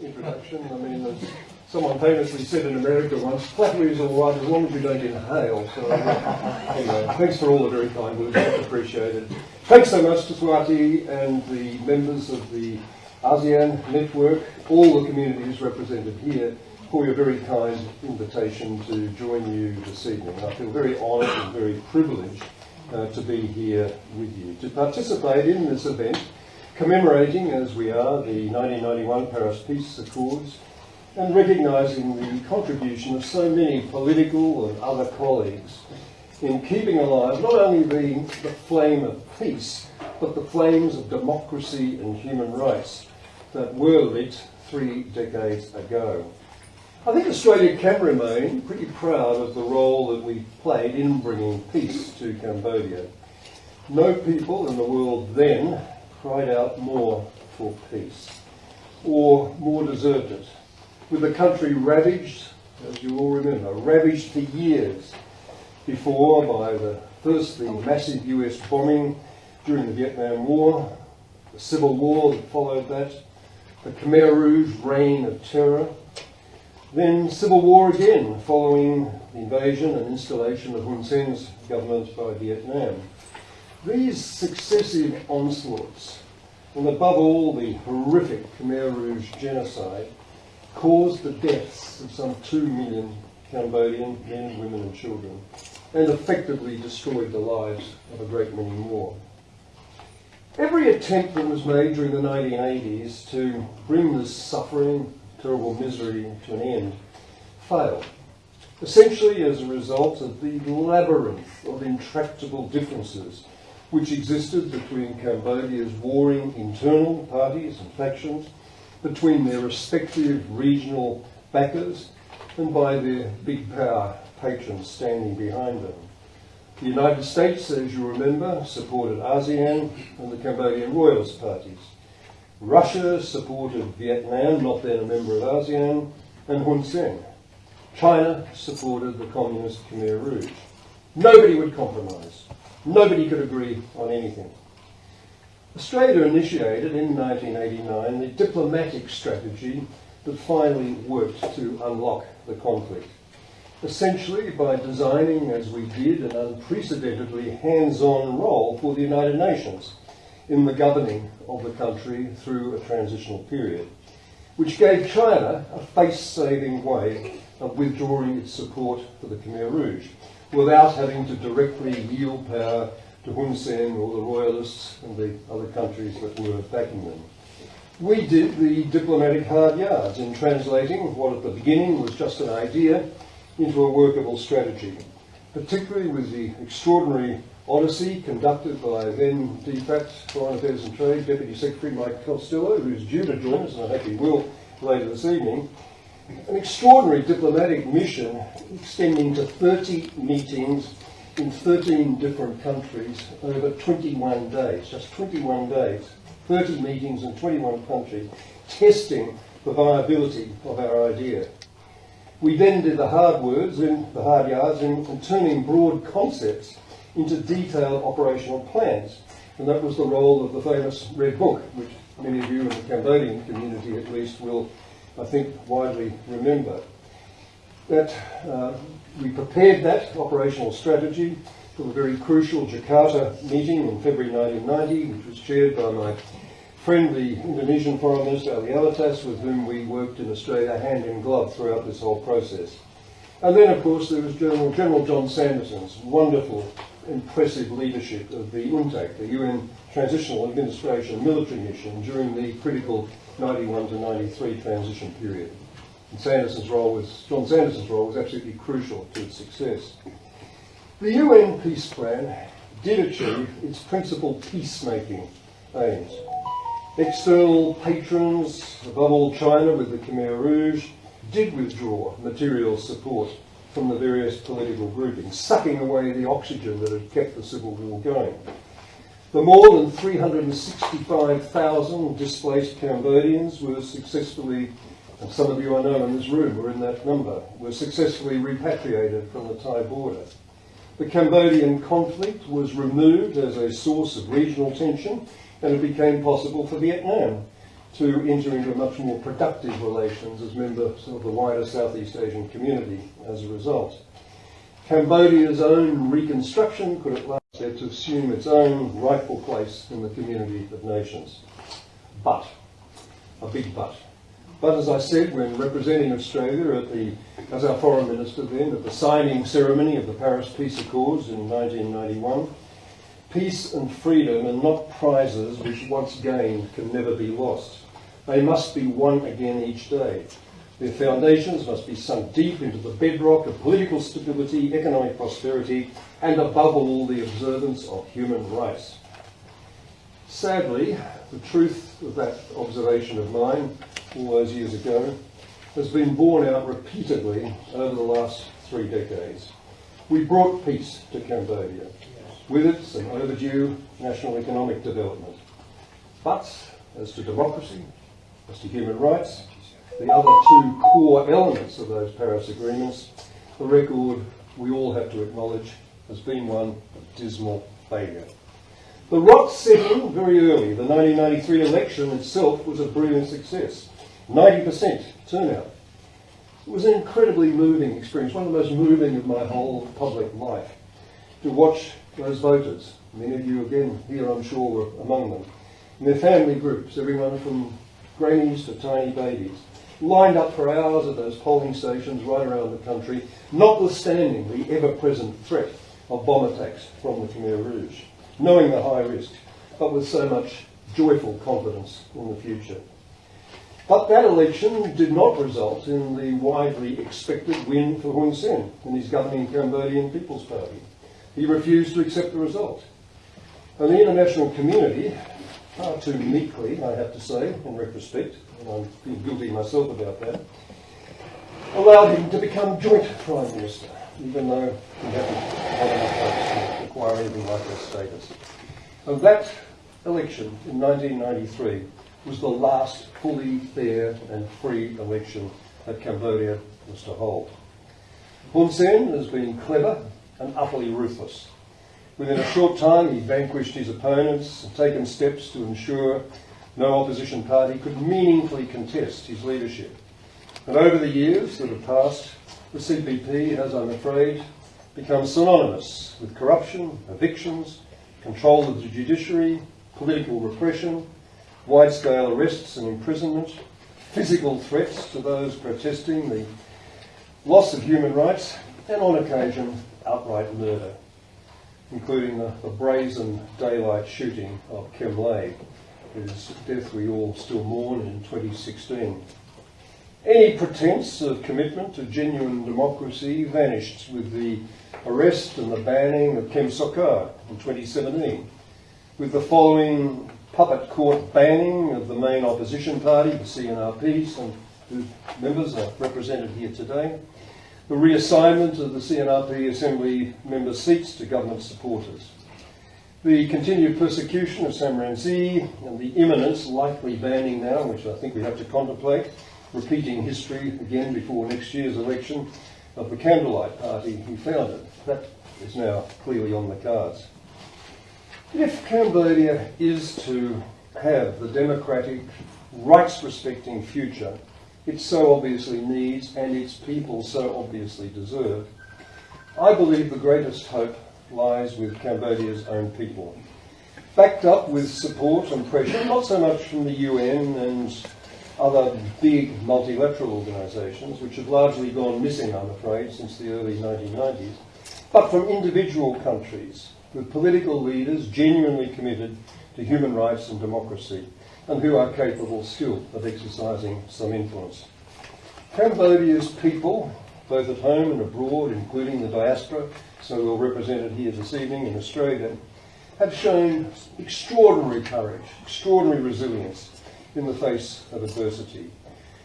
introduction. I mean, as someone famously said in America once, flattery is all right as long as you don't inhale. So, uh, anyway, thanks for all the very kind words, much appreciated. Thanks so much to Swati and the members of the ASEAN network, all the communities represented here, for your very kind invitation to join you this evening. I feel very honoured and very privileged uh, to be here with you, to participate in this event commemorating, as we are, the 1991 Paris Peace Accords and recognising the contribution of so many political and other colleagues in keeping alive not only the, the flame of peace, but the flames of democracy and human rights that were lit three decades ago. I think Australia can remain pretty proud of the role that we played in bringing peace to Cambodia. No people in the world then cried out more for peace, or more deserved it. With the country ravaged, as you all remember, ravaged for years before by the first the massive US bombing during the Vietnam War, the civil war that followed that, the Khmer Rouge reign of terror, then civil war again following the invasion and installation of Hun Sen's government by Vietnam. These successive onslaughts, and above all the horrific Khmer Rouge genocide, caused the deaths of some two million Cambodian men, women and children, and effectively destroyed the lives of a great many more. Every attempt that was made during the 1980s to bring this suffering, terrible misery to an end failed essentially as a result of the labyrinth of intractable differences which existed between Cambodia's warring internal parties and factions, between their respective regional backers, and by their big power patrons standing behind them. The United States, as you remember, supported ASEAN and the Cambodian Royalist parties. Russia supported Vietnam, not then a member of ASEAN, and Hun Sen. China supported the communist Khmer Rouge. Nobody would compromise. Nobody could agree on anything. Australia initiated in 1989 the diplomatic strategy that finally worked to unlock the conflict. Essentially, by designing, as we did, an unprecedentedly hands on role for the United Nations in the governing of the country through a transitional period, which gave China a face saving way of withdrawing its support for the Khmer Rouge without having to directly yield power to Hun Sen or the royalists and the other countries that were backing them. We did the diplomatic hard yards in translating what at the beginning was just an idea into a workable strategy, particularly with the extraordinary odyssey conducted by then DFAT Foreign Affairs and Trade Deputy Secretary Mike Costello, who's due to join us, and I hope he will later this evening, an extraordinary diplomatic mission extending to 30 meetings in 13 different countries over 21 days, just 21 days, 30 meetings in 21 countries, testing the viability of our idea. We then did the hard words in the hard yards in, in turning broad concepts into detailed operational plans. And that was the role of the famous Red Book, which many of you in the Cambodian community at least will I think, widely remember. That uh, we prepared that operational strategy for the very crucial Jakarta meeting in February 1990, which was chaired by my friend, the Indonesian Foreign Minister Ali Alatas, with whom we worked in Australia hand in glove throughout this whole process. And then, of course, there was General, General John Sanderson's wonderful, impressive leadership of the UNTAC, the UN Transitional Administration military mission during the critical 91 to 93 transition period. And Sanderson's role was, John Sanderson's role was absolutely crucial to its success. The UN peace plan did achieve its principal peacemaking aims. External patrons, above all China with the Khmer Rouge, did withdraw material support from the various political groupings, sucking away the oxygen that had kept the civil war going. The more than 365,000 displaced Cambodians were successfully, and some of you I know in this room were in that number, were successfully repatriated from the Thai border. The Cambodian conflict was removed as a source of regional tension and it became possible for Vietnam to enter into much more productive relations as members of the wider Southeast Asian community as a result. Cambodia's own reconstruction could at last get to assume its own rightful place in the community of nations. But, a big but. But as I said, when representing Australia at the, as our foreign minister then, at the signing ceremony of the Paris Peace Accords in 1991, peace and freedom are not prizes which once gained can never be lost. They must be won again each day. Their foundations must be sunk deep into the bedrock of political stability, economic prosperity, and above all, the observance of human rights. Sadly, the truth of that observation of mine all those years ago has been borne out repeatedly over the last three decades. We brought peace to Cambodia, with it some overdue national economic development. But as to democracy, as to human rights, the other two core elements of those Paris agreements, the record we all have to acknowledge has been one of dismal failure. The rot set in very early. The 1993 election itself was a brilliant success. 90% turnout. It was an incredibly moving experience, one of the most moving of my whole public life, to watch those voters. Many of you, again, here I'm sure were among them. And their family groups, everyone from grannies to tiny babies, lined up for hours at those polling stations right around the country, notwithstanding the ever-present threat of bomb attacks from the Khmer Rouge, knowing the high risk, but with so much joyful confidence in the future. But that election did not result in the widely expected win for Hun Sen and his governing Cambodian People's Party. He refused to accept the result. And the international community, far too meekly, I have to say, in retrospect, and I'm guilty myself about that, allowed him to become joint Prime Minister, even though he hadn't had enough votes to acquire anything like that status. And that election in 1993 was the last fully fair and free election that Cambodia was to hold. Hun Sen has been clever and utterly ruthless. Within a short time, he vanquished his opponents and taken steps to ensure no opposition party could meaningfully contest his leadership. And over the years that have passed, the CPP has, I'm afraid, become synonymous with corruption, evictions, control of the judiciary, political repression, wide-scale arrests and imprisonment, physical threats to those protesting, the loss of human rights, and on occasion, outright murder, including the, the brazen daylight shooting of Kem Ley, whose death we all still mourn in 2016. Any pretense of commitment to genuine democracy vanished with the arrest and the banning of Kem Sokha in 2017, with the following puppet court banning of the main opposition party, the CNRP, some whose members are represented here today, the reassignment of the CNRP Assembly member seats to government supporters, the continued persecution of Sam Rainsy and the imminent, likely banning now, which I think we have to contemplate, repeating history again before next year's election of the Candlelight Party he founded. That is now clearly on the cards. If Cambodia is to have the democratic, rights respecting future it so obviously needs and its people so obviously deserve, I believe the greatest hope lies with Cambodia's own people. Backed up with support and pressure, not so much from the UN and other big multilateral organisations, which have largely gone missing, I'm afraid, since the early 1990s, but from individual countries with political leaders genuinely committed to human rights and democracy and who are capable still of exercising some influence. Cambodia's people, both at home and abroad, including the diaspora, so well represented here this evening in Australia, have shown extraordinary courage, extraordinary resilience in the face of adversity,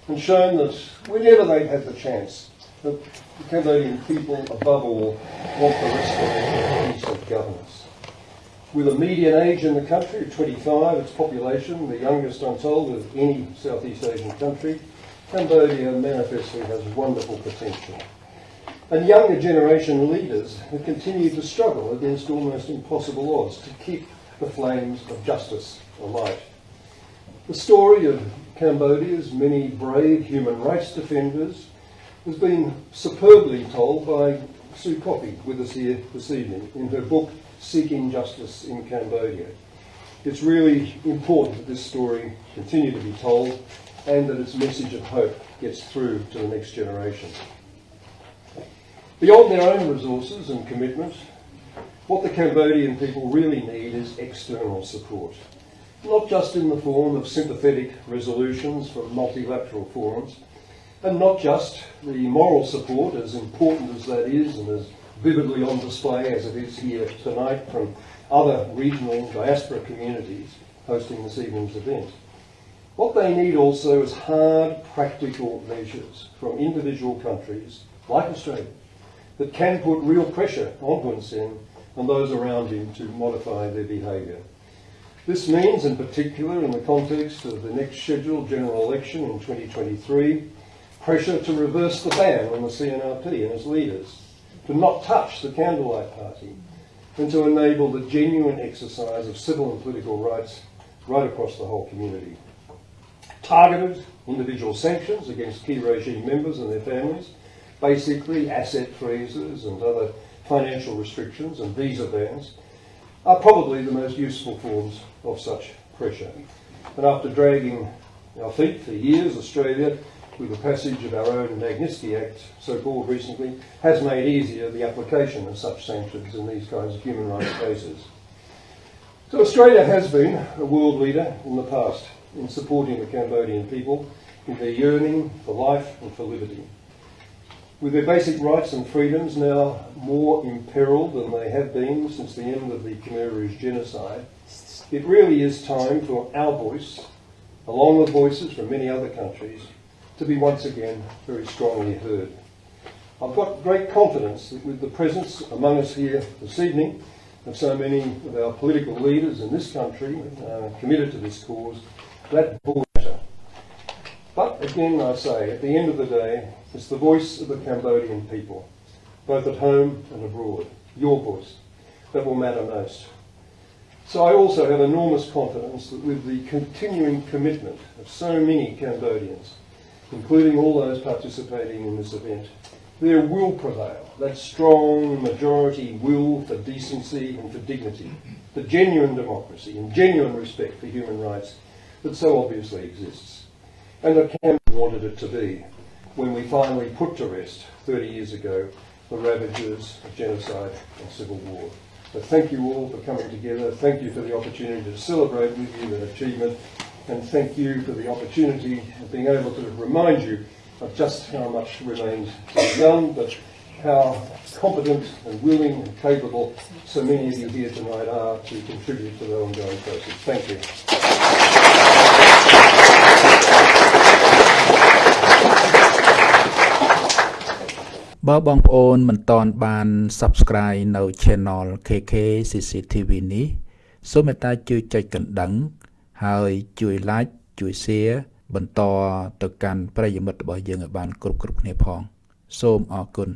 and shown that whenever they've had the chance, that the Cambodian people, above all, want the respect of peace governance. With a median age in the country of 25, its population, the youngest I'm told of any Southeast Asian country, Cambodia manifestly has wonderful potential. And younger generation leaders have continued to struggle against almost impossible odds to keep the flames of justice alight. The story of Cambodia's many brave human rights defenders has been superbly told by Sue Coffey with us here this evening in her book Seeking Justice in Cambodia. It's really important that this story continue to be told and that its message of hope gets through to the next generation. Beyond their own resources and commitment, what the Cambodian people really need is external support, not just in the form of sympathetic resolutions from multilateral forums, and not just the moral support, as important as that is and as vividly on display as it is here tonight from other regional diaspora communities hosting this evening's event. What they need also is hard, practical measures from individual countries like Australia that can put real pressure on Hun Sen and those around him to modify their behaviour. This means, in particular, in the context of the next scheduled general election in 2023, pressure to reverse the ban on the CNRP and its leaders, to not touch the Candlelight Party, and to enable the genuine exercise of civil and political rights right across the whole community. Targeted individual sanctions against key regime members and their families, basically asset freezes and other financial restrictions and visa bans, are probably the most useful forms of such pressure. And after dragging our feet for years, Australia, with the passage of our own Magnitsky Act, so called recently, has made easier the application of such sanctions in these kinds of human rights cases. So Australia has been a world leader in the past in supporting the Cambodian people in their yearning for life and for liberty. With their basic rights and freedoms now more imperiled than they have been since the end of the Khmer Rouge genocide, it really is time for our voice, along with voices from many other countries, to be once again very strongly heard. I've got great confidence that with the presence among us here this evening of so many of our political leaders in this country uh, committed to this cause, that will matter. But again, I say, at the end of the day, it's the voice of the Cambodian people, both at home and abroad, your voice, that will matter most. So I also have enormous confidence that with the continuing commitment of so many Cambodians, including all those participating in this event, there will prevail that strong majority will for decency and for dignity, for genuine democracy and genuine respect for human rights that so obviously exists. And that Campbell wanted it to be when we finally put to rest 30 years ago the ravages of genocide and civil war. So thank you all for coming together. Thank you for the opportunity to celebrate with you that achievement And thank you for the opportunity of being able to remind you of just how much remains to be done, but how competent and willing and capable so many of you here tonight are to contribute to the ongoing process. Thank you. បើបងប្អូនមិនទាន់បាន Subscribe នៅ Channel KK CCTV នេះសូមមេត្តាជួយចុចកណ្ដឹង ហើយជួយ Like ជួយ Share បន្តទៅកាន់ប្រិយមិត្តរបស់យើងឲ្យបានគ្រប់គ្រប់គ្នាផង សូមអរគុណ